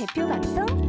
대표 방송